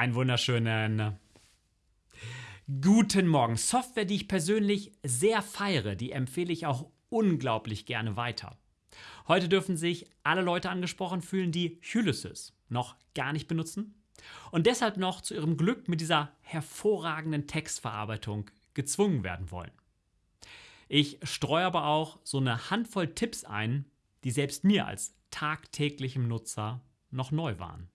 Einen wunderschönen äh, guten Morgen. Software, die ich persönlich sehr feiere, die empfehle ich auch unglaublich gerne weiter. Heute dürfen sich alle Leute angesprochen fühlen, die Ulysses noch gar nicht benutzen und deshalb noch zu ihrem Glück mit dieser hervorragenden Textverarbeitung gezwungen werden wollen. Ich streue aber auch so eine Handvoll Tipps ein, die selbst mir als tagtäglichem Nutzer noch neu waren.